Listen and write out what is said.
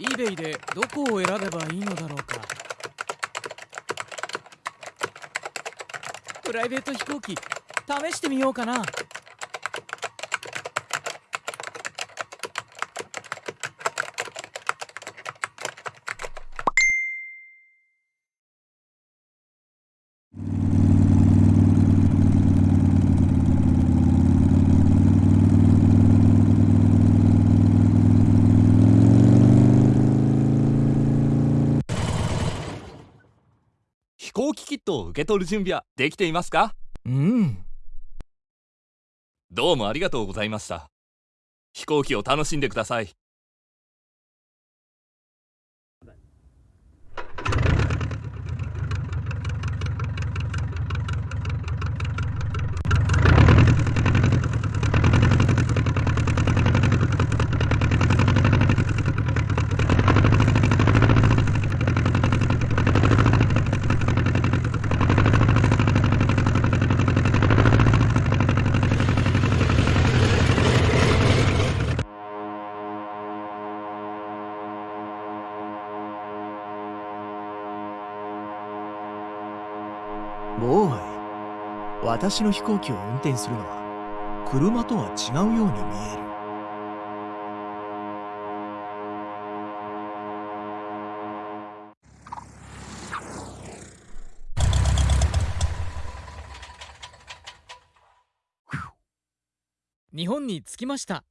eBay でどこを選べばいいのだろうか。プライベート飛行機試してみようかな。飛行機キットを受け取る準備はできていますか？うん。どうもありがとうございました。飛行機を楽しんでくださいボーイ私の飛行機を運転するのは車とは違うように見える。日本に着きました。